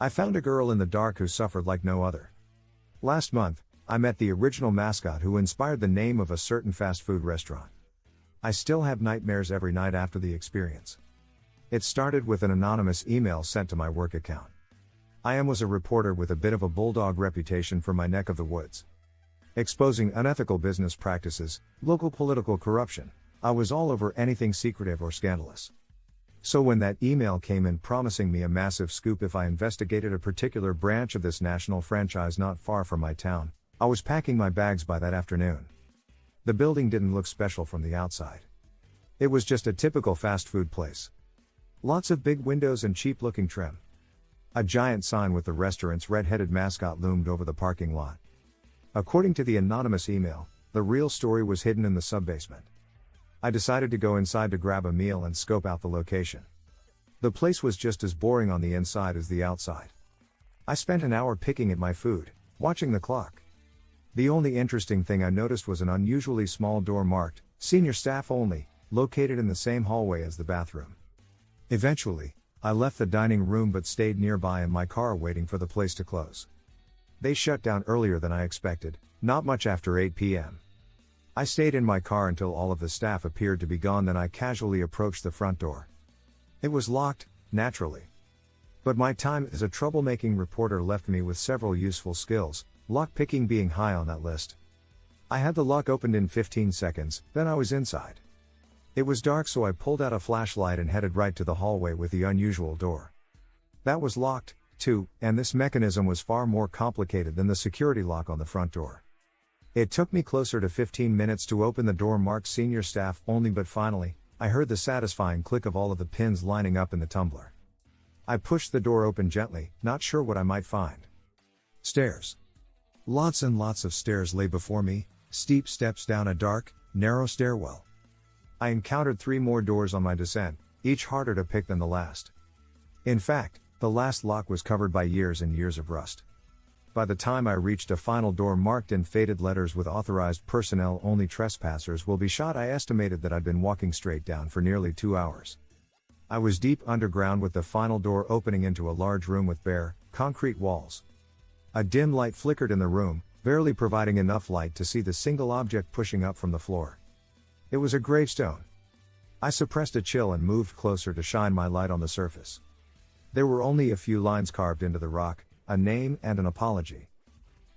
I found a girl in the dark who suffered like no other. Last month, I met the original mascot who inspired the name of a certain fast food restaurant. I still have nightmares every night after the experience. It started with an anonymous email sent to my work account. I am was a reporter with a bit of a bulldog reputation for my neck of the woods. Exposing unethical business practices, local political corruption. I was all over anything secretive or scandalous. So when that email came in promising me a massive scoop if I investigated a particular branch of this national franchise not far from my town, I was packing my bags by that afternoon. The building didn't look special from the outside. It was just a typical fast food place. Lots of big windows and cheap looking trim. A giant sign with the restaurant's red headed mascot loomed over the parking lot. According to the anonymous email, the real story was hidden in the subbasement. I decided to go inside to grab a meal and scope out the location. The place was just as boring on the inside as the outside. I spent an hour picking at my food, watching the clock. The only interesting thing I noticed was an unusually small door marked, Senior Staff Only, located in the same hallway as the bathroom. Eventually, I left the dining room but stayed nearby in my car waiting for the place to close. They shut down earlier than I expected, not much after 8 p.m. I stayed in my car until all of the staff appeared to be gone, then I casually approached the front door. It was locked, naturally. But my time as a troublemaking reporter left me with several useful skills, lockpicking being high on that list. I had the lock opened in 15 seconds, then I was inside. It was dark, so I pulled out a flashlight and headed right to the hallway with the unusual door. That was locked, too, and this mechanism was far more complicated than the security lock on the front door. It took me closer to 15 minutes to open the door marked senior staff only, but finally, I heard the satisfying click of all of the pins lining up in the tumbler. I pushed the door open gently, not sure what I might find. Stairs. Lots and lots of stairs lay before me, steep steps down a dark, narrow stairwell. I encountered three more doors on my descent, each harder to pick than the last. In fact, the last lock was covered by years and years of rust. By the time I reached a final door marked in faded letters with authorized personnel only trespassers will be shot, I estimated that I'd been walking straight down for nearly two hours. I was deep underground with the final door opening into a large room with bare, concrete walls. A dim light flickered in the room, barely providing enough light to see the single object pushing up from the floor. It was a gravestone. I suppressed a chill and moved closer to shine my light on the surface. There were only a few lines carved into the rock, a name, and an apology.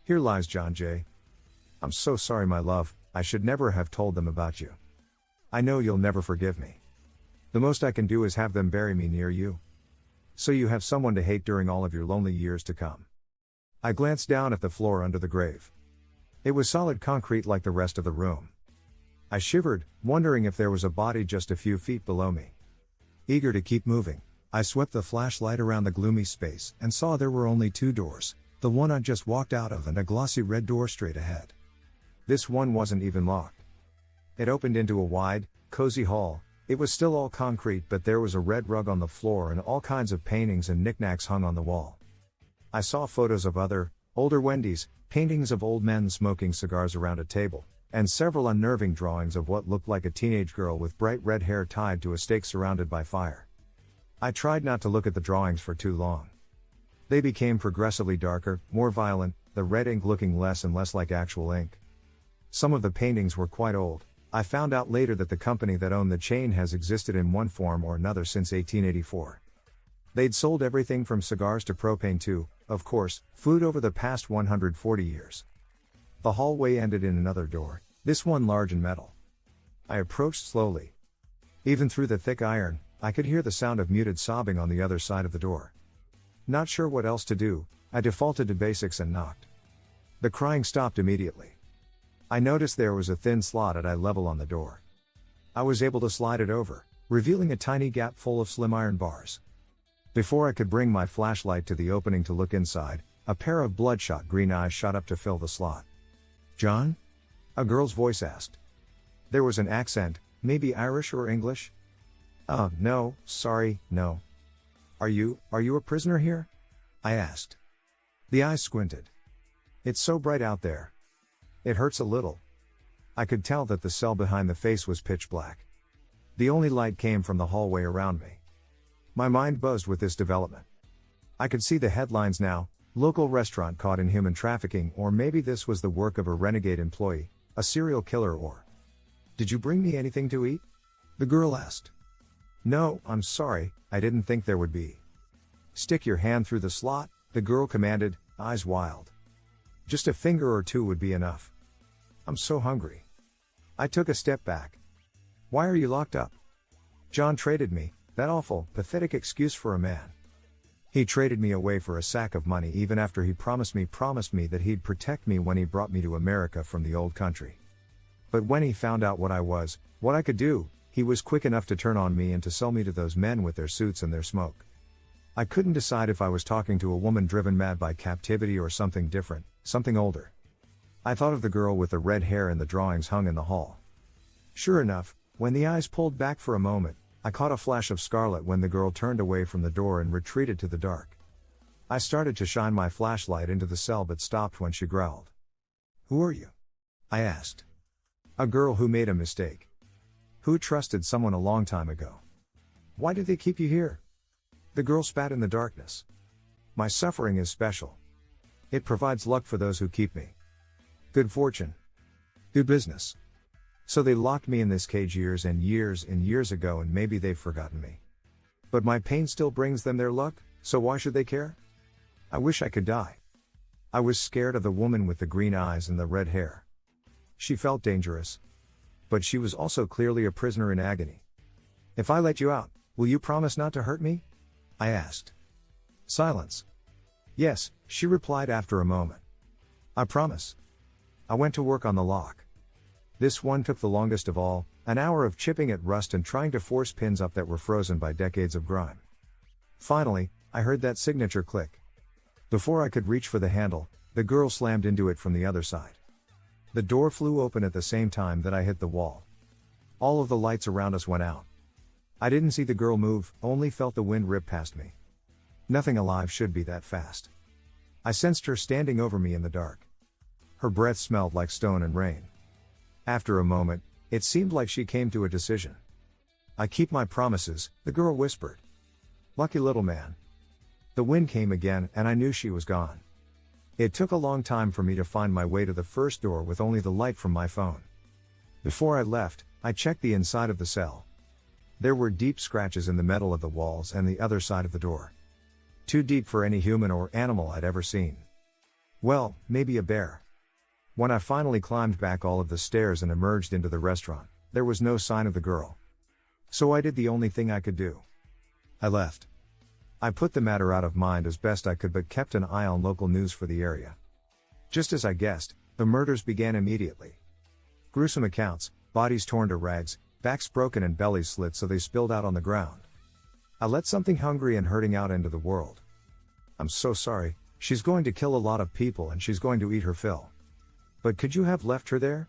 Here lies John J. I'm so sorry, my love, I should never have told them about you. I know you'll never forgive me. The most I can do is have them bury me near you. So you have someone to hate during all of your lonely years to come. I glanced down at the floor under the grave. It was solid concrete like the rest of the room. I shivered, wondering if there was a body just a few feet below me. Eager to keep moving, I swept the flashlight around the gloomy space and saw there were only two doors, the one I just walked out of and a glossy red door straight ahead. This one wasn't even locked. It opened into a wide, cozy hall, it was still all concrete but there was a red rug on the floor and all kinds of paintings and knickknacks hung on the wall. I saw photos of other, older Wendy's, paintings of old men smoking cigars around a table, and several unnerving drawings of what looked like a teenage girl with bright red hair tied to a stake surrounded by fire. I tried not to look at the drawings for too long. They became progressively darker, more violent, the red ink looking less and less like actual ink. Some of the paintings were quite old. I found out later that the company that owned the chain has existed in one form or another since 1884. They'd sold everything from cigars to propane to, of course, food over the past 140 years. The hallway ended in another door, this one large and metal. I approached slowly. Even through the thick iron, I could hear the sound of muted sobbing on the other side of the door. Not sure what else to do, I defaulted to basics and knocked. The crying stopped immediately. I noticed there was a thin slot at eye level on the door. I was able to slide it over, revealing a tiny gap full of slim iron bars. Before I could bring my flashlight to the opening to look inside, a pair of bloodshot green eyes shot up to fill the slot. John? A girl's voice asked. There was an accent, maybe Irish or English, uh, no, sorry, no. Are you, are you a prisoner here? I asked. The eyes squinted. It's so bright out there. It hurts a little. I could tell that the cell behind the face was pitch black. The only light came from the hallway around me. My mind buzzed with this development. I could see the headlines now local restaurant caught in human trafficking, or maybe this was the work of a renegade employee, a serial killer, or. Did you bring me anything to eat? The girl asked. No, I'm sorry, I didn't think there would be. Stick your hand through the slot, the girl commanded, eyes wild. Just a finger or two would be enough. I'm so hungry. I took a step back. Why are you locked up? John traded me, that awful, pathetic excuse for a man. He traded me away for a sack of money even after he promised me promised me that he'd protect me when he brought me to America from the old country. But when he found out what I was, what I could do, he was quick enough to turn on me and to sell me to those men with their suits and their smoke. I couldn't decide if I was talking to a woman driven mad by captivity or something different, something older. I thought of the girl with the red hair in the drawings hung in the hall. Sure enough, when the eyes pulled back for a moment, I caught a flash of scarlet when the girl turned away from the door and retreated to the dark. I started to shine my flashlight into the cell but stopped when she growled. Who are you? I asked. A girl who made a mistake. Who trusted someone a long time ago? Why did they keep you here? The girl spat in the darkness. My suffering is special. It provides luck for those who keep me. Good fortune. Good business. So they locked me in this cage years and years and years ago, and maybe they've forgotten me. But my pain still brings them their luck, so why should they care? I wish I could die. I was scared of the woman with the green eyes and the red hair. She felt dangerous, but she was also clearly a prisoner in agony. If I let you out, will you promise not to hurt me? I asked. Silence. Yes, she replied after a moment. I promise. I went to work on the lock. This one took the longest of all, an hour of chipping at rust and trying to force pins up that were frozen by decades of grime. Finally, I heard that signature click. Before I could reach for the handle, the girl slammed into it from the other side. The door flew open at the same time that I hit the wall. All of the lights around us went out. I didn't see the girl move, only felt the wind rip past me. Nothing alive should be that fast. I sensed her standing over me in the dark. Her breath smelled like stone and rain. After a moment, it seemed like she came to a decision. I keep my promises, the girl whispered. Lucky little man. The wind came again, and I knew she was gone. It took a long time for me to find my way to the first door with only the light from my phone. Before I left, I checked the inside of the cell. There were deep scratches in the metal of the walls and the other side of the door. Too deep for any human or animal I'd ever seen. Well, maybe a bear. When I finally climbed back all of the stairs and emerged into the restaurant, there was no sign of the girl. So I did the only thing I could do. I left. I put the matter out of mind as best I could but kept an eye on local news for the area. Just as I guessed, the murders began immediately. Gruesome accounts, bodies torn to rags, backs broken and bellies slit so they spilled out on the ground. I let something hungry and hurting out into the world. I'm so sorry, she's going to kill a lot of people and she's going to eat her fill. But could you have left her there?